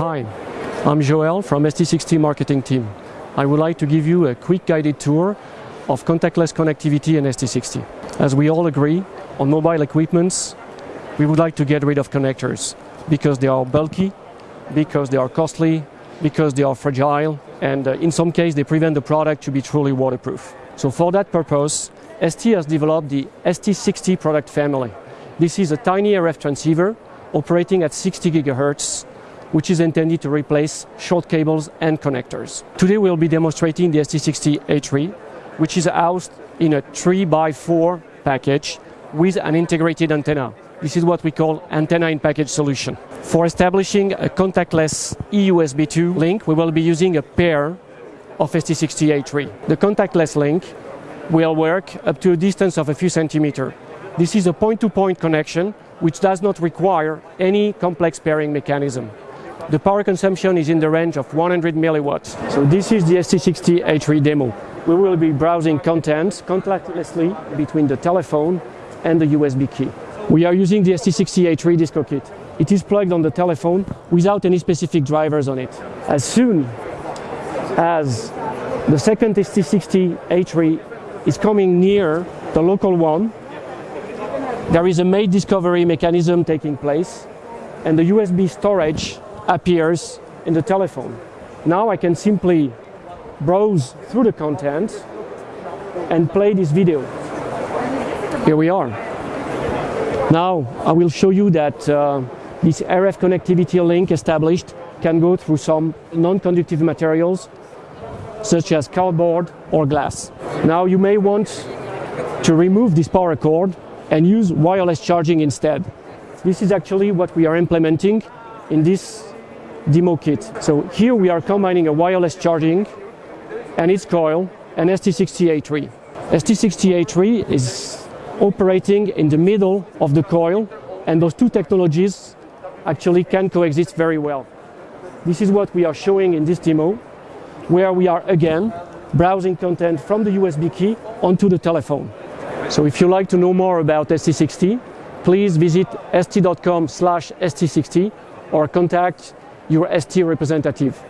Hi, I'm Joel from ST60 marketing team. I would like to give you a quick guided tour of contactless connectivity in ST60. As we all agree, on mobile equipments, we would like to get rid of connectors because they are bulky, because they are costly, because they are fragile, and uh, in some cases they prevent the product to be truly waterproof. So for that purpose, ST has developed the ST60 product family. This is a tiny RF transceiver operating at 60 gigahertz which is intended to replace short cables and connectors. Today we'll be demonstrating the ST60A3, which is housed in a 3x4 package with an integrated antenna. This is what we call antenna-in-package solution. For establishing a contactless eUSB 2 link, we will be using a pair of ST60A3. The contactless link will work up to a distance of a few centimeters. This is a point-to-point -point connection which does not require any complex pairing mechanism. The power consumption is in the range of 100 milliwatts. So this is the ST60 H3 demo. We will be browsing contents contactlessly between the telephone and the USB key. We are using the ST60 H3 disco kit. It is plugged on the telephone without any specific drivers on it. As soon as the second ST60 H3 is coming near the local one, there is a mate discovery mechanism taking place and the USB storage appears in the telephone. Now I can simply browse through the content and play this video. Here we are. Now I will show you that uh, this RF connectivity link established can go through some non-conductive materials such as cardboard or glass. Now you may want to remove this power cord and use wireless charging instead. This is actually what we are implementing in this demo kit. So here we are combining a wireless charging and its coil and ST60A3. ST60A3 is operating in the middle of the coil and those two technologies actually can coexist very well. This is what we are showing in this demo where we are again browsing content from the USB key onto the telephone. So if you like to know more about ST60, please visit st.com slash st60 or contact your ST representative.